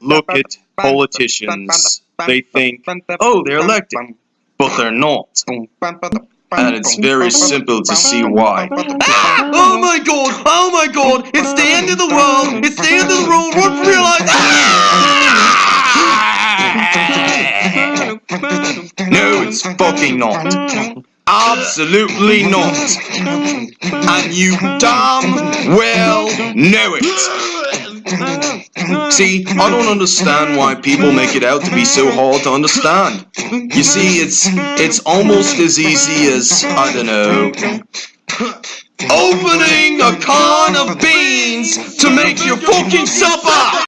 look at politicians. They think, oh, they're elected, but they're not. And it's very simple to see why. Ah! Oh my god! Oh my god! It's the end of the world! It's the end of the world! Your life! Ah! No, it's fucking not. Absolutely not. And you damn well know it. Mm-hmm. See, I don't understand why people make it out to be so hard to understand. You see, it's it's almost as easy as, I don't know, opening a can of beans to make your fucking supper!